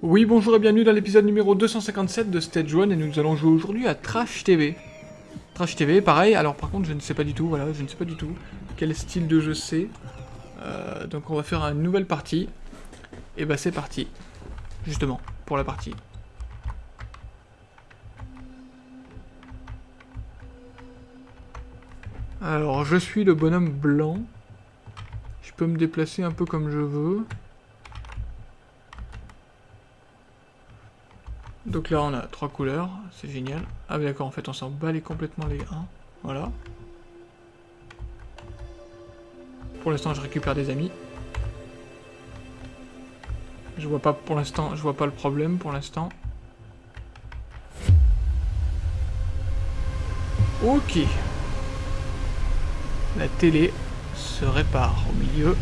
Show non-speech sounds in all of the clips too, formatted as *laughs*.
Oui, bonjour et bienvenue dans l'épisode numéro 257 de Stage 1 et nous allons jouer aujourd'hui à Trash TV. Trash TV, pareil, alors par contre je ne sais pas du tout, voilà, je ne sais pas du tout quel style de jeu c'est. Euh, donc on va faire une nouvelle partie. Et bah c'est parti, justement, pour la partie. Alors je suis le bonhomme blanc. Je peux me déplacer un peu comme je veux. Donc là on a trois couleurs, c'est génial. Ah d'accord, en fait on s'en bat les complètement les 1. Voilà. Pour l'instant je récupère des amis. Je vois pas pour l'instant, je vois pas le problème pour l'instant. Ok. La télé se répare au milieu.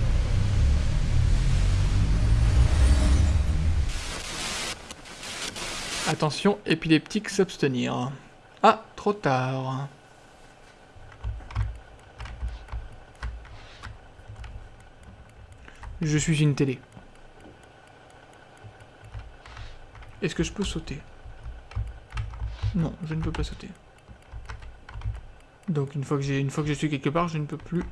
Attention, épileptique s'abstenir. Ah, trop tard. Je suis une télé. Est-ce que je peux sauter? Non, je ne peux pas sauter. Donc une fois que j'ai une je suis quelque part, je ne peux plus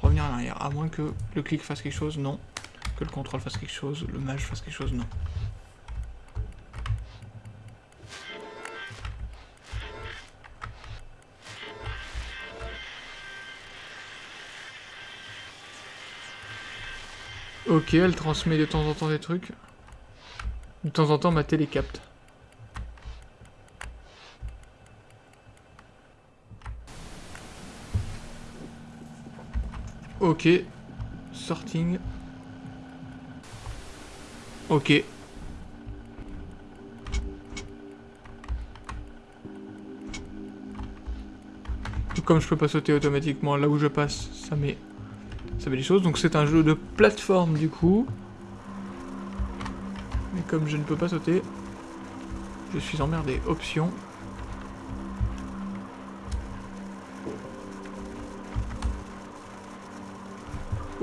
revenir en arrière. À moins que le clic fasse quelque chose, non. Que le contrôle fasse quelque chose, le mage fasse quelque chose, non. Ok, elle transmet de temps en temps des trucs. De temps en temps, ma télé capte. Ok. Sorting. Ok. Comme je peux pas sauter automatiquement là où je passe, ça met ça fait des choses. Donc c'est un jeu de plateforme du coup. Mais comme je ne peux pas sauter, je suis emmerdé. Option.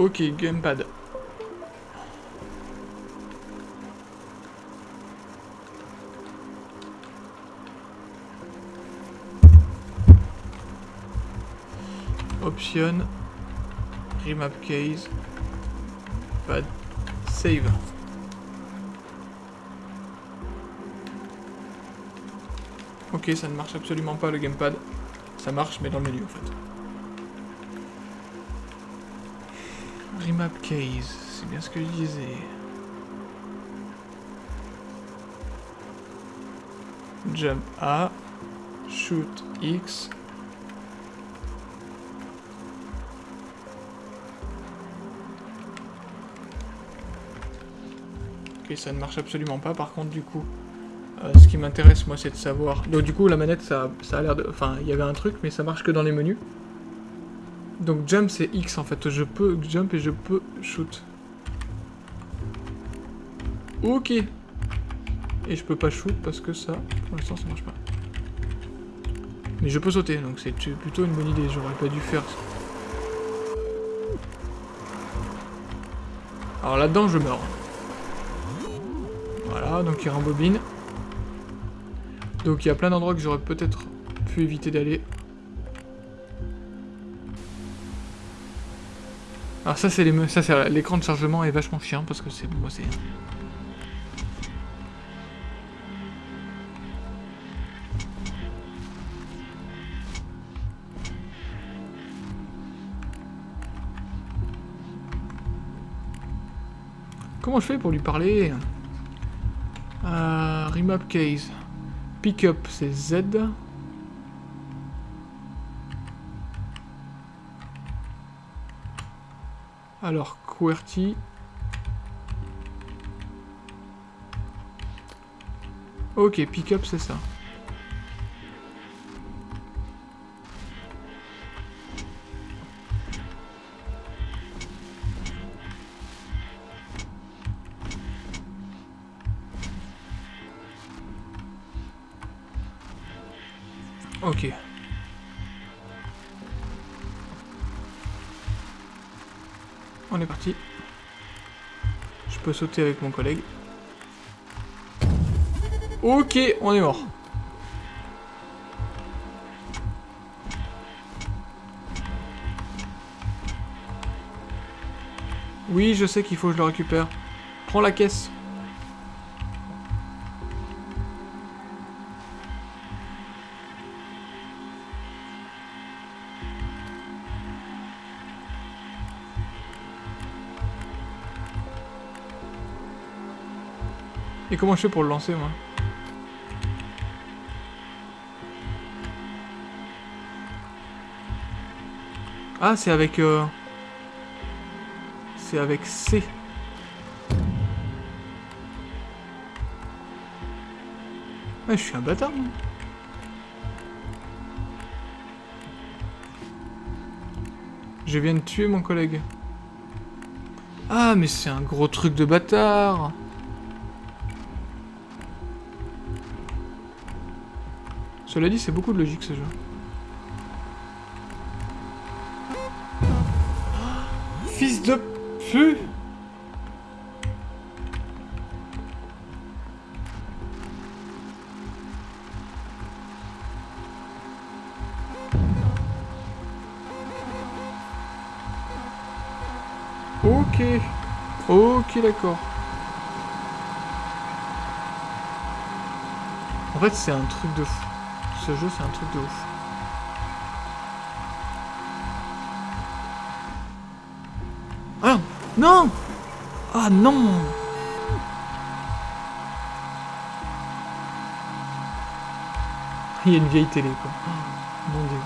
Ok, gamepad. Option. Remap case. Pad. Save. Ok, ça ne marche absolument pas le gamepad. Ça marche, mais dans le menu en fait. Remap case, c'est bien ce que je disais. Jump A, shoot X, Ok, ça ne marche absolument pas. Par contre, du coup, euh, ce qui m'intéresse, moi, c'est de savoir... Donc, du coup, la manette, ça, ça a l'air de... Enfin, il y avait un truc, mais ça marche que dans les menus. Donc, jump, c'est X, en fait. Je peux jump et je peux shoot. Ok. Et je peux pas shoot parce que ça, pour l'instant, ça marche pas. Mais je peux sauter, donc c'est plutôt une bonne idée. J'aurais pas dû faire ça. Alors là-dedans, je meurs. Voilà, donc il rembobine. Donc il y a plein d'endroits que j'aurais peut-être pu éviter d'aller. Alors ça c'est les ça c'est l'écran de chargement est vachement chiant parce que c'est moi c'est Comment je fais pour lui parler? Euh, remap case. Pickup, c'est Z. Alors, QWERTY. Ok, pickup, c'est ça. On est parti. Je peux sauter avec mon collègue. Ok, on est mort. Oui, je sais qu'il faut que je le récupère. Prends la caisse. Et comment je fais pour le lancer, moi? Ah, c'est avec... Euh... C'est avec C. Ouais, je suis un bâtard, moi. Je viens de tuer mon collègue. Ah, mais c'est un gros truc de bâtard Cela dit, c'est beaucoup de logique ce jeu. Fils de pu Ok. Ok, d'accord. En fait, c'est un truc de fou. Ce jeu, c'est un truc de ouf. Ah Non Ah non Il y a une vieille télé, quoi. Oh, mon dieu.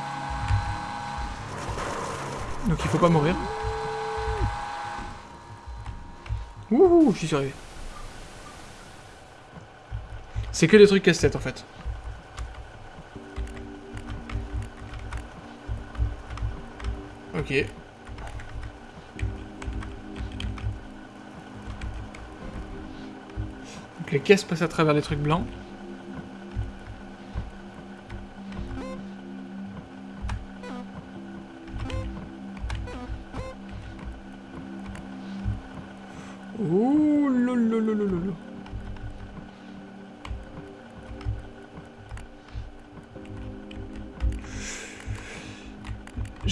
Donc il faut pas mourir. Wouhou, j'y suis arrivé. C'est que des trucs casse-tête, en fait. Donc les caisses passent à travers les trucs blancs.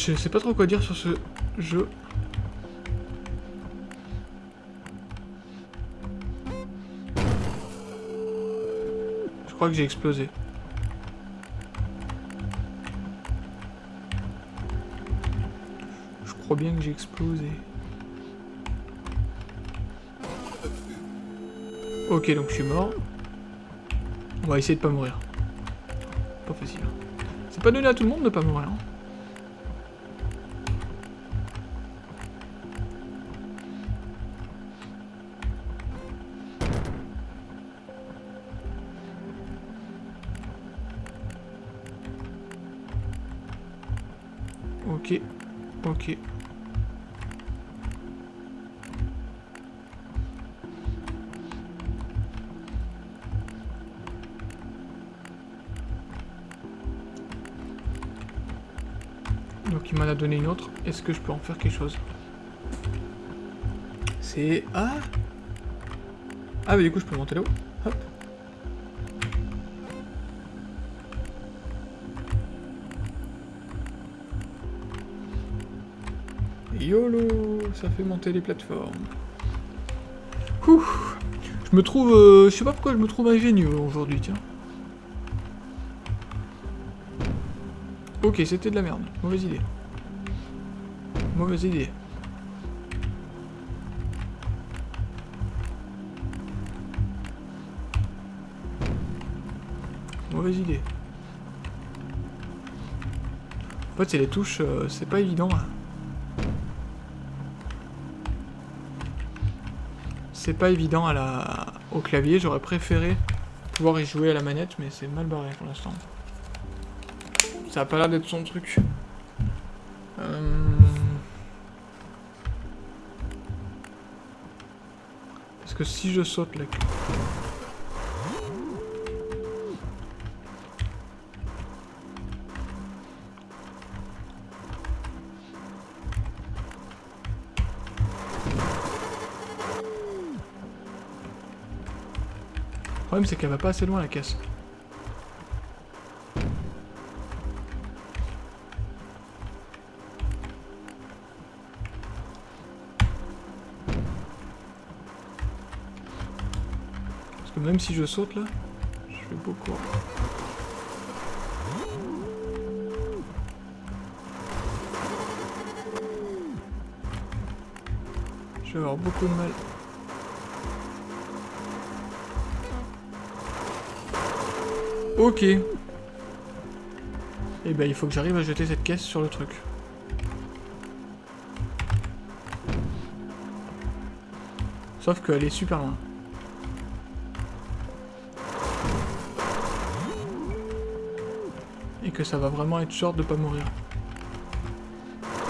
Je sais pas trop quoi dire sur ce jeu. Je crois que j'ai explosé. Je crois bien que j'ai explosé. Ok, donc je suis mort. On va essayer de pas mourir. Pas facile. C'est pas donné à tout le monde de pas mourir. Hein. Ok, ok. Donc il m'en a donné une autre. Est-ce que je peux en faire quelque chose? C'est... Ah Ah mais du coup je peux monter là-haut. Hop. YOLO Ça fait monter les plateformes. Je me trouve... euh, je sais pas pourquoi je me trouve ingénieux aujourd'hui, tiens. Ok, c'était de la merde. Mauvaise idée. Mauvaise idée. Mauvaise idée. En fait, c'est les touches, euh, c'est pas évident. hein. C'est pas évident à la... au clavier, j'aurais préféré pouvoir y jouer à la manette, mais c'est mal barré pour l'instant. Ça a pas l'air d'être son truc. Euh, Parce que si je saute là... problème, c'est qu'elle va pas assez loin, la caisse. Parce que même si je saute, là, je fais beaucoup... Je vais avoir beaucoup de mal. Ok. Et eh ben il faut que j'arrive à jeter cette caisse sur le truc. Sauf qu'elle est super loin. Et que ça va vraiment être short de pas mourir.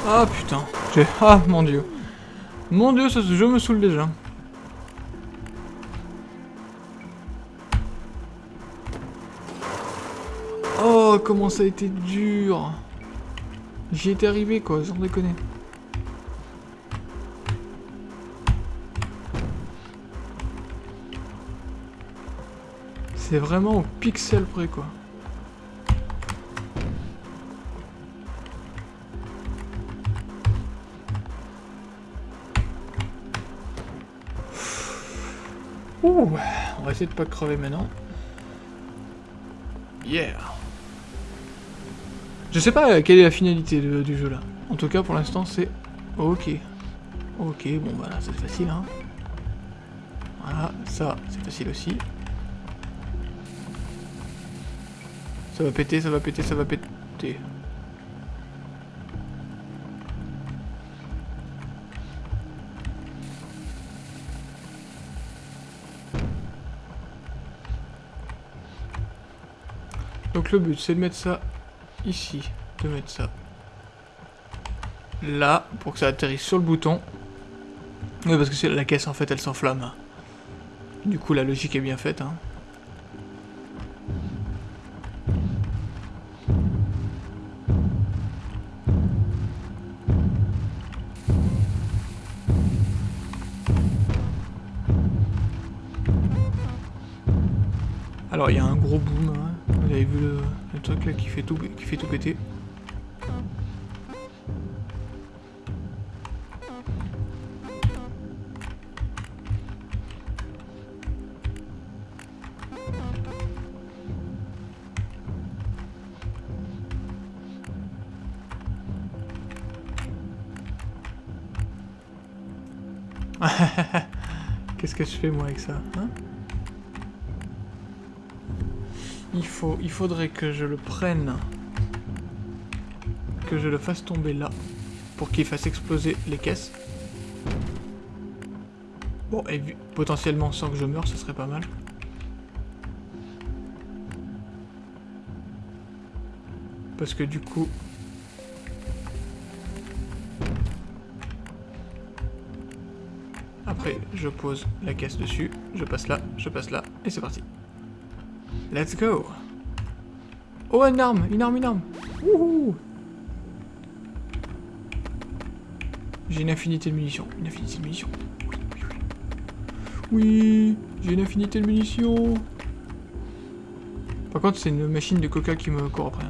Ah putain. Ah mon dieu. Mon dieu, ce jeu me saoule déjà. Oh, comment ça a été dur J'y étais arrivé, quoi, sans déconner. C'est vraiment au pixel près, quoi. Ouh, on va essayer de pas crever maintenant. Yeah Je sais pas quelle est la finalité du jeu là. En tout cas pour l'instant c'est ok. Ok, bon voilà, bah c'est facile hein. Voilà, ça c'est facile aussi. Ça va péter, ça va péter, ça va péter. Donc le but, c'est de mettre ça ici. De mettre ça là, pour que ça atterrisse sur le bouton. Oui, parce que la caisse, en fait, elle s'enflamme. Du coup, la logique est bien faite. Hein. Alors, il y a un gros boom. Hein. Vous avez vu le, truc là qui fait tout, qui fait tout péter. *laughs* Qu'est-ce que je fais moi avec ça hein? Il, faudrait que je le prenne, que je le fasse tomber là, pour qu'il fasse exploser les caisses. Bon, et potentiellement sans que je meure, ce serait pas mal. Parce que du coup... Après, je pose la caisse dessus, je passe là, je passe là, et c'est parti. Let's go Oh, une arme Une arme, une arme Wouhou J'ai une infinité de munitions. Une infinité de munitions. Oui, j'ai une infinité de munitions. Par contre, c'est une machine de coca qui me court après.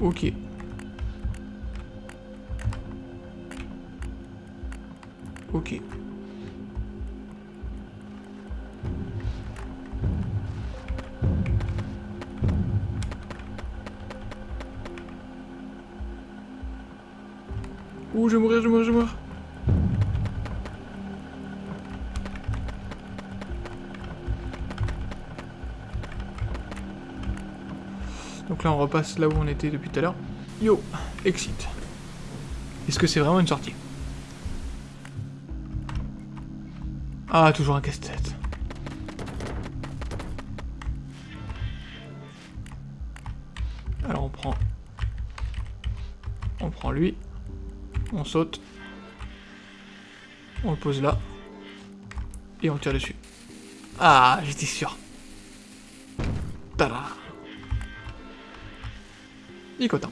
Ok. Ok. Je vais mourir, je vais mourir, je vais mourir. Donc là, on repasse là où on était depuis tout à l'heure. Yo, exit. Est-ce que c'est vraiment une sortie? Ah, toujours un casse-tête. Alors on prend... On prend lui. On saute. On le pose là. Et on tire dessus. Ah, j'étais sûr. Tada. Content.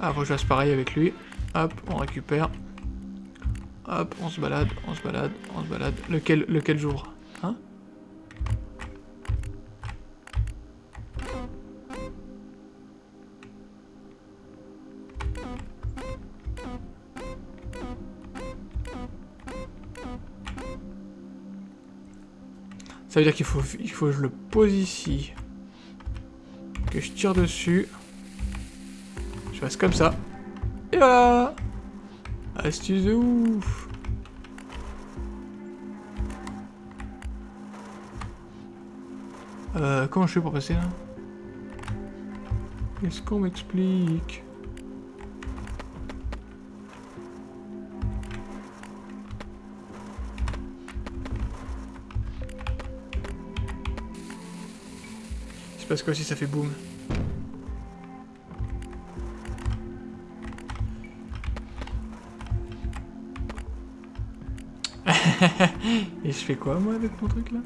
Ah, faut que je fasse pareil avec lui. Hop, on récupère. Hop, on se balade, on se balade, on se balade. Lequel, lequel jour Ça veut dire qu'il faut, il faut que je le pose ici. Que je tire dessus. Je fasse comme ça. Et voilà Astuce de ouf Euh, comment je fais pour passer là? Est-ce qu'on m'explique? Parce que si ça fait boum. *laughs* Et je fais quoi moi avec mon truc là?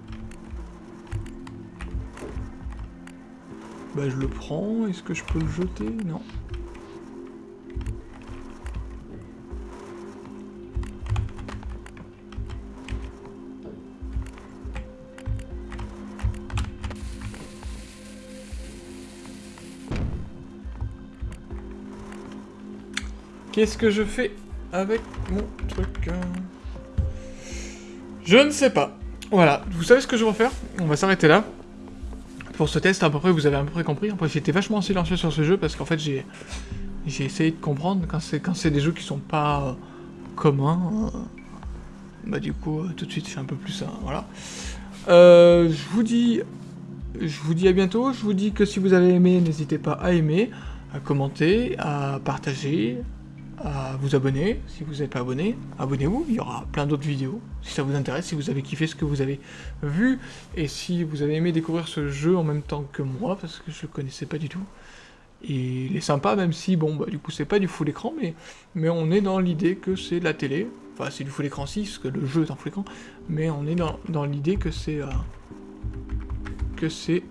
Bah je le prends, est-ce que je peux le jeter? Non. Qu'est-ce que je fais avec mon truc hein Je ne sais pas. Voilà, vous savez ce que je vais faire? On va s'arrêter là. Pour ce test, à peu près, vous avez à peu près compris. Après, j'étais vachement silencieux sur ce jeu parce qu'en fait, j'ai essayé de comprendre quand c'est des jeux qui sont pas euh, communs. Euh, bah du coup, euh, tout de suite, je fais un peu plus ça. Voilà. je vous dis, je vous dis à bientôt. Je vous dis que si vous avez aimé, n'hésitez pas à aimer, à commenter, à partager, à vous abonner. Si vous n'êtes pas abonné, abonnez-vous. Il y aura plein d'autres vidéos. Si ça vous intéresse, si vous avez kiffé ce que vous avez vu, et si vous avez aimé découvrir ce jeu en même temps que moi, parce que je le connaissais pas du tout. Il est sympa, même si, bon, bah, du coup, c'est pas du full écran, mais, mais on est dans l'idée que c'est de la télé. Enfin, c'est du full écran si, parce que le jeu est en full écran, mais on est dans, dans l'idée que c'est... Euh, que c'est...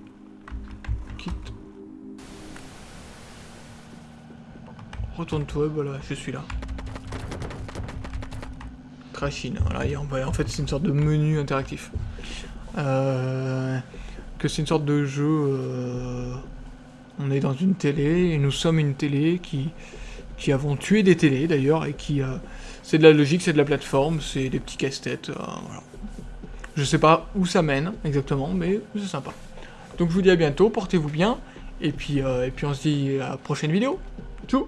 Quitte Retourne-toi, voilà, je suis là. Trashine, voilà, et en fait c'est une sorte de menu interactif. Euh, que c'est une sorte de jeu... Euh, on est dans une télé, et nous sommes une télé qui, qui avons tué des télés d'ailleurs, et qui... Euh, c'est de la logique, c'est de la plateforme, c'est des petits casse-têtes, voilà. Je sais pas où ça mène exactement, mais c'est sympa. Donc je vous dis à bientôt, portez-vous bien, et puis, et puis on se dit à la prochaine vidéo. Ciao